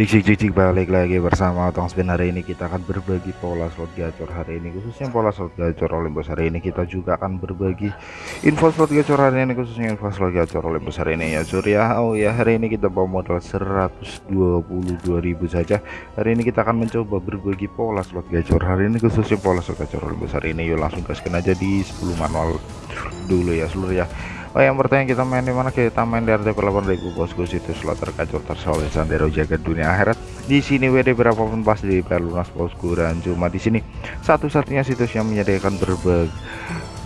Cik cik cik balik lagi bersama Otong Spin. Hari ini kita akan berbagi pola slot gacor hari ini. Khususnya pola slot gacor Olympus hari ini. Kita juga akan berbagi info slot gacor hari ini khususnya info slot gacor Olympus hari ini. Ya surya oh ya hari ini kita bawa modal 122.000 saja. Hari ini kita akan mencoba berbagi pola slot gacor hari ini khususnya pola slot gacor Olympus hari ini. Yuk langsung gaskan aja di 10 manual dulu ya seluruh ya Oh yang bertanya kita main di mana? Kita main di RTP 8000 bosku situs slot terkacau tersolid sandero jaga dunia akhirat. Di sini WD berapapun pas di lunas bosku dan cuma di sini. Satu-satunya situs yang menyediakan berbagai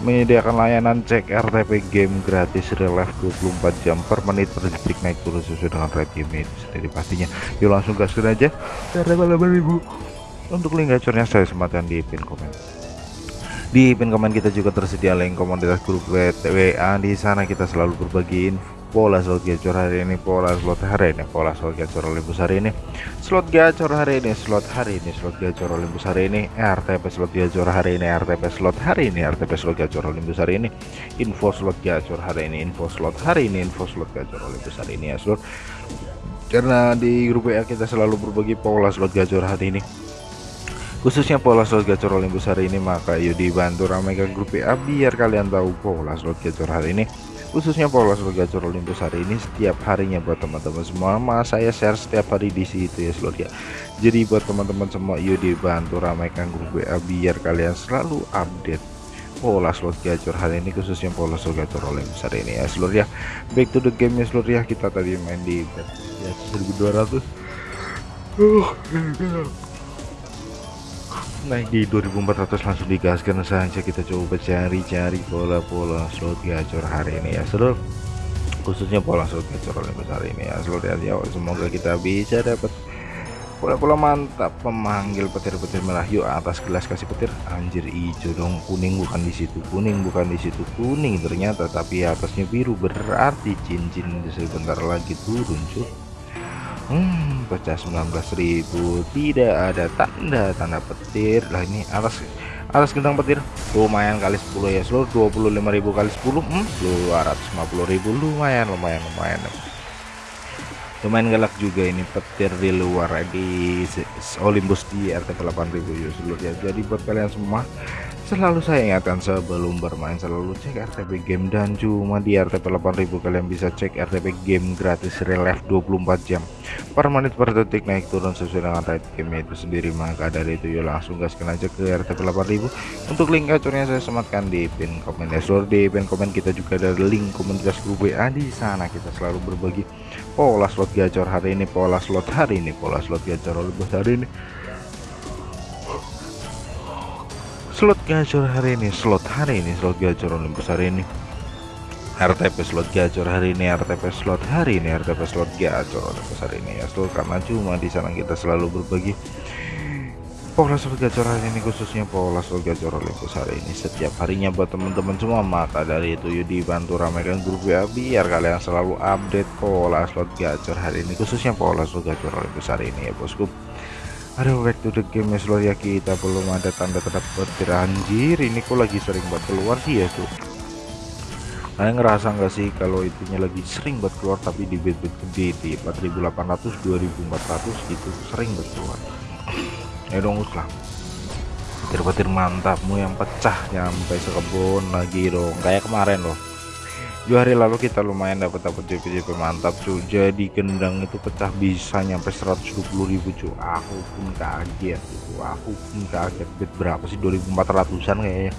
menyediakan layanan cek RTP game gratis real life 24 jam per menit per detik naik turun sesuai dengan rate game itu sendiri pastinya yuk langsung gaskan aja. RTP 8000 untuk link gacornya saya sematkan di pin komen di pin komen kita juga tersedia link komunitas grup WA di sana kita selalu berbagi pola slot gacor hari ini pola slot hari ini pola slot gacor Olympus hari ini. Slot gacor hari ini slot hari ini slot gacor Olympus hari ini. RTP slot gacor hari ini RTP slot hari ini RTP slot gacor Olympus hari ini. Info slot gacor hari ini info slot hari ini info slot gacor Olympus hari ini ya slot karena di grup WA kita selalu berbagi pola slot gacor hari ini khususnya pola slot gacor Olympus hari ini maka yuk dibantu ramaikan grup WA biar kalian tahu pola slot gacor hari ini. Khususnya pola slot gacor Olympus hari ini setiap harinya buat teman-teman semua. Mas saya share setiap hari di situ ya slot ya. Jadi buat teman-teman semua yuk dibantu ramaikan grup WA biar kalian selalu update pola slot gacor hari ini khususnya pola slot gacor Olympus hari ini ya seluruh ya. Back to the game ya seluruh ya. Kita tadi main di ya, 1200 uh, naik di 2400 langsung digaskan saja kita coba cari-cari pola-pola slot gacor hari ini ya seluruh khususnya pola slot gacor yang besar ini ya seluruh ya. Semoga kita bisa dapat pola-pola mantap memanggil petir-petir merah yuk atas gelas kasih petir. Anjir hijau dong. Kuning bukan di situ kuning bukan di situ kuning ternyata. Tapi atasnya biru berarti cincin sebentar lagi turun cuy Hmm, pecah 19.000 tidak ada tanda tanda petir. Lah ini atas atas gendang petir. Lumayan kali 10 ya seluruh 25.000 kali 10 hmm, 250.000 lumayan lumayan lumayan. Lumayan galak juga ini petir di luar di Olympus di RTP 8000 ya seluruh ya. Jadi buat kalian semua Selalu saya ingatkan sebelum bermain selalu cek RTP game. Dan cuma di RTP 8000 kalian bisa cek RTP game gratis real life 24 jam. Per menit per detik naik turun sesuai dengan rate game itu sendiri. Maka dari itu yuk langsung gaskan aja ke RTP 8000 untuk link gacornya saya sematkan di pin komen. Ya seluruh di pin komen kita juga ada link komunitas grup WA di sana. Kita selalu berbagi pola slot gacor hari ini pola slot hari ini pola slot gacor lebih hari ini slot gacor hari ini slot hari ini slot gacor Olympus hari ini. RTP slot gacor hari ini RTP slot hari ini RTP slot gacor Olympus hari ini. Ya slot karena cuma di sana kita selalu berbagi pola slot gacor hari ini khususnya pola slot gacor Olympus hari ini. Setiap harinya buat teman-teman semua maka dari itu yuk dibantu ramaikan grup WA biar kalian selalu update pola slot gacor hari ini khususnya pola slot gacor Olympus hari ini ya bosku Aduh back to the game ya ya kita belum ada tanda-tanda petir. Anjir ini kok lagi sering buat keluar sih ya tuh kalian ngerasa nggak sih kalau itunya lagi sering buat keluar tapi di bed bed gede di 4800 2400 gitu sering buat keluar. Ya dong lah. Petir-petir mantapmu yang pecah nyampe sekebun lagi dong. Kayak kemarin loh dua hari lalu kita lumayan dapat dapat JP-JP mantap. Cuy jadi gendang itu pecah bisa nyampe 120.000 cuy aku pun kaget itu aku pun kaget. Bet berapa sih? 2400an kayaknya.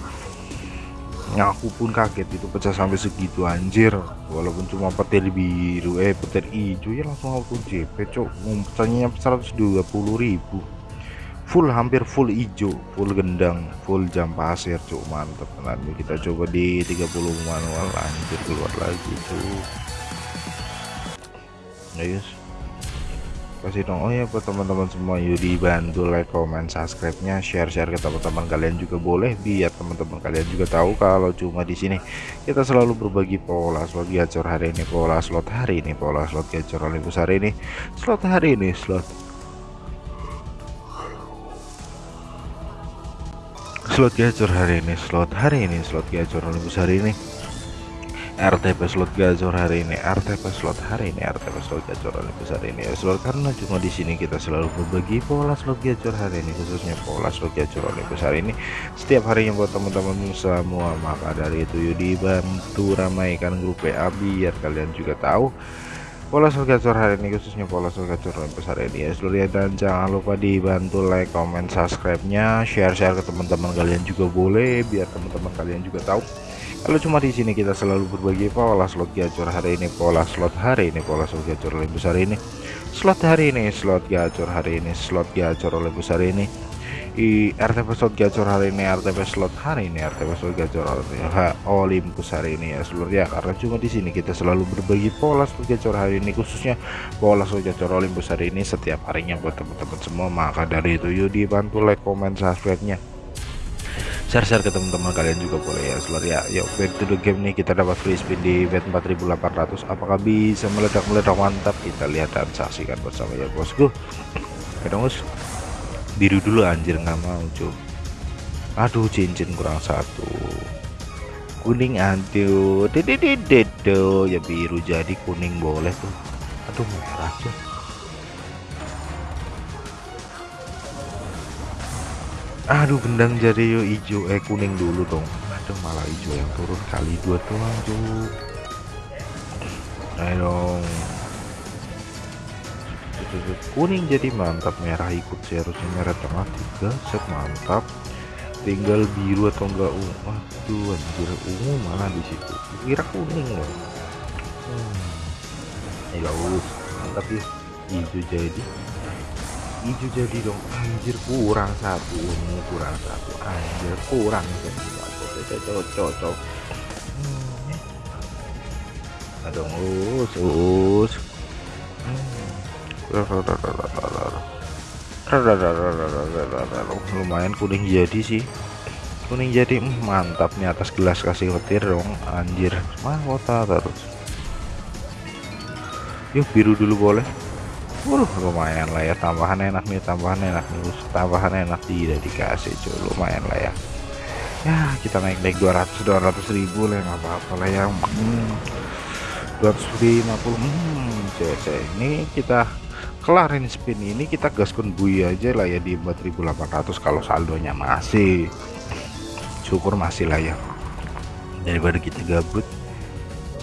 Aku pun kaget itu pecah sampai segitu anjir. Walaupun cuma petir biru eh petir hijau ya langsung auto JP cok pecahnya nyampe 120.000 full hampir full hijau full gendang full jam pasir cuk mantep nanti kita coba di 30 manual lanjut keluar lagi cuk. Guys kasih dong oh ya buat teman-teman semua yuk dibantu like comment subscribe nya share share ke teman-teman kalian juga boleh biar teman-teman kalian juga tahu kalau cuma di sini kita selalu berbagi pola slot gacor hari ini pola slot hari ini pola slot gacor hari ini slot hari ini slot slot gacor hari ini slot hari ini slot gacor Olympus hari ini. RTP slot gacor hari ini RTP slot hari ini RTP slot gacor hari besar ini. Ya slot karena cuma di sini kita selalu berbagi pola slot gacor hari ini khususnya pola slot gacor hari besar ini. Setiap harinya buat teman-teman semua maka dari itu yuk dibantu ramaikan grup WA biar kalian juga tahu pola slot gacor hari ini khususnya pola slot gacor besar ini ya. Seluruh dan jangan lupa dibantu like comment subscribe nya share-share ke teman-teman kalian juga boleh biar teman-teman kalian juga tahu. Kalau cuma di sini kita selalu berbagi pola slot gacor hari ini, pola slot hari ini, pola slot gacor lebih besar ini, slot hari ini, slot gacor hari ini, slot gacor lebih besar ini. I RTP slot gacor hari ini, RTP slot hari ini, RTP slot gacor hari ini, Olympus hari ini ya seluruh ya karena cuma di sini kita selalu berbagi pola slot gacor hari ini khususnya pola slot gacor Olympus hari ini setiap harinya buat teman-teman semua. Maka dari itu yuk dibantu like, comment, subscribe-nya. Share-share ke teman-teman kalian juga boleh ya seluruh ya. Yuk back to the game nih kita dapat free spin di bet 4800 apakah bisa meledak-meledak? Mantap kita lihat dan saksikan bersama ya bosku. Oke dong bos biru dulu anjir nggak mau cuy aduh cincin kurang satu. Kuning aduh dededededo ya biru jadi kuning boleh tuh. Aduh merah cuy aduh gendang jadi yuk hijau eh kuning dulu dong. Aduh malah hijau yang turun kali dua tuh ayo dong kuning jadi mantap merah ikut sih harusnya merah tengah tiga set mantap. Tinggal biru atau enggak ungu? Aduh anjir ungu mana di situ? Kira kuning loh. Hmm. ya mantap ya. Hijau jadi. Hijau jadi dong. Anjir kurang satu ini kurang satu. Anjir kurang cocok cocok. Cocok aduh us us lumayan kuning jadi sih. Kuning jadi mantap nih atas gelas kasih petir dong. Anjir. Mah kota terus yuk biru dulu boleh. Uh, lumayan lah ya. Tambahan enak nih tambahan enak nih. Tambahan enak tidak dikasih cuy. Lumayan lah ya. Ya kita naik naik 200 200 ribu lah nggak apa-apa lah ya. Hmm, 250 hmm, cc ini kita kelarin spin ini kita gaskun bui aja lah ya di 4800 kalau saldonya masih. Syukur masih lah ya. Daripada kita gabut.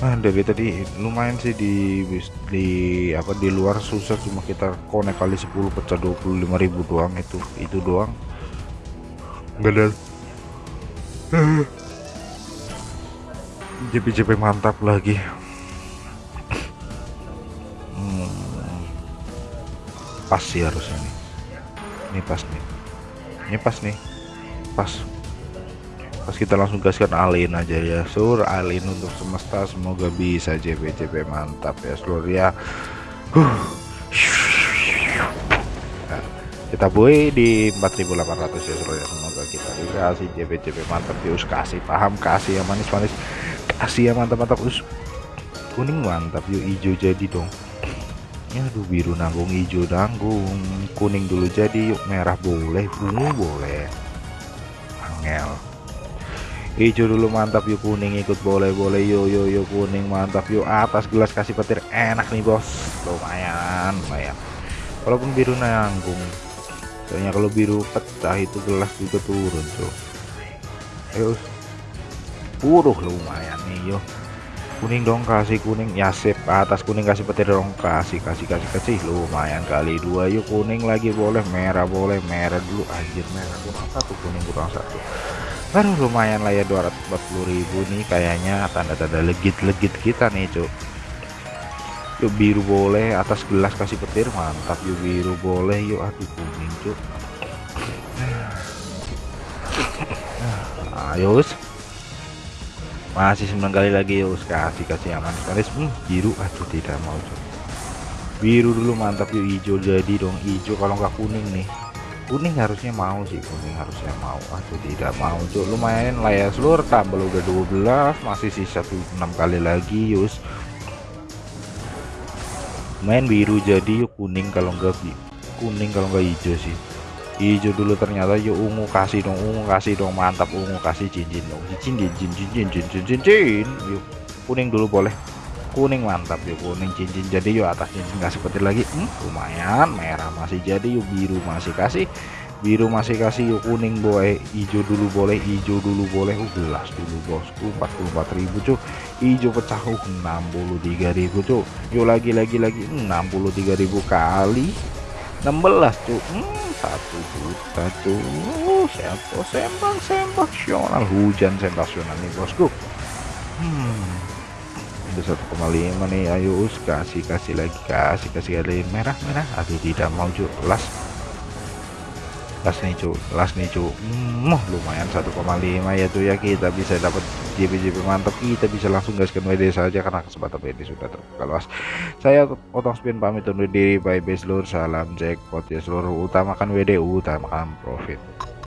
Nah, dari tadi lumayan sih di di apa di luar susah cuma kita konek kali 10 pecah 25.000 doang itu. Itu doang. Gak JP-JP mantap lagi pas sih harusnya nih. Ini pas nih. Ini pas nih. Pas. Pas kita langsung gaskan alin aja ya sur. Alin untuk semesta semoga bisa JP JP mantap ya seluruh ya. Huh. kita boy di 4800 ya seluruh ya. Semoga kita dikasih JP JP mantap. Us kasih paham kasih yang manis-manis. Kasih yang mantap-mantap us. Kuning mantap yuk hijau jadi dong ya aduh biru nanggung hijau nanggung. Kuning dulu jadi yuk merah boleh ungu boleh. Angel. Hijau dulu mantap yuk kuning ikut boleh boleh yuk yuk yuk kuning mantap yuk atas gelas kasih petir. Enak nih bos. Lumayan lumayan. Walaupun biru nanggung. Soalnya kalau biru pecah itu gelas juga turun tuh. Ayo buruh lumayan nih yuk kuning dong kasih kuning. Ya sip. Atas kuning kasih petir dong. Kasih kasih kasih kasih. Lumayan kali dua. Yuk kuning lagi boleh. Merah boleh. Merah dulu. Anjir merah. Kurang satu kuning kurang satu. Aduh lumayan lah ya. 240.000 nih kayaknya. Tanda-tanda legit-legit kita nih cuk. Yuk biru boleh. Atas gelas kasih petir. Mantap. Yuk biru boleh. Yuk aduh kuning cuk. Ayo masih 9 kali lagi yuk kasih kasih aman. Sekali hmm, biru aduh tidak mau cuk. Biru dulu mantap yuk hijau jadi dong hijau kalau nggak kuning nih. Kuning harusnya mau sih kuning harusnya mau. Atau tidak mau cuk. Lumayan lah ya seluruh tambah udah 12 masih sisa 6 kali lagi yus main biru jadi yuk kuning kalau enggak kuning kalau enggak hijau sih hijau dulu ternyata yuk ungu kasih dong ungu kasih dong mantap ungu kasih cincin dong. Cincin cincin cincin cincin cincin yuk kuning dulu boleh. Kuning mantap yuk kuning cincin. Jadi yuk atas cincin kasih petir lagi. Hmm, lumayan merah masih jadi yuk biru masih kasih. Biru masih kasih yuk kuning boleh. Hijau dulu boleh hijau dulu boleh. Uh, gelas dulu bosku 44.000 cuk hijau pecah uh 63.000 cuk yuk lagi lagi lagi 63.000 kali 16 cuk. Hmm, satu juta cuk. Siapa sembang sensasional hujan sensasional nih bosku. Hmm. Udah 1,5 nih ayo us kasih kasih lagi kasih kasih kali merah merah. Aduh tidak mau cuk. Las. Las nih cuk. Las nih cuk. Hmm, lumayan 1,5 ya tuh ya. Kita bisa dapat JP-JP mantap kita bisa langsung gaskan WD saja karena kesempatan WD sudah terbuka luas saya potong spin pamit undur diri bye bye seluruh salam jackpot ya seluruh utamakan WD utamakan profit